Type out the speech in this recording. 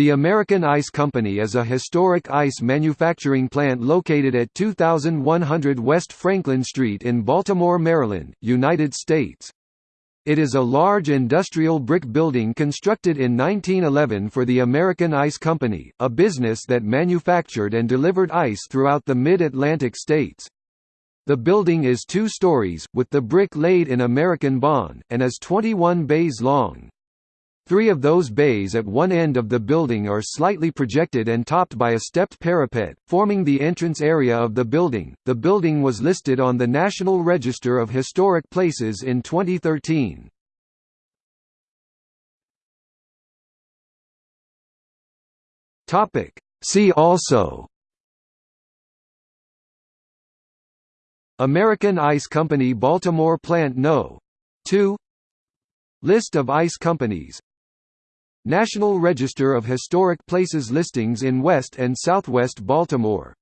The American Ice Company is a historic ice manufacturing plant located at 2100 West Franklin Street in Baltimore, Maryland, United States. It is a large industrial brick building constructed in 1911 for the American Ice Company, a business that manufactured and delivered ice throughout the mid-Atlantic states. The building is two stories, with the brick laid in American bond, and is 21 bays long. Three of those bays at one end of the building are slightly projected and topped by a stepped parapet, forming the entrance area of the building. The building was listed on the National Register of Historic Places in 2013. Topic: See also American Ice Company Baltimore Plant No. 2 List of ice companies National Register of Historic Places listings in West and Southwest Baltimore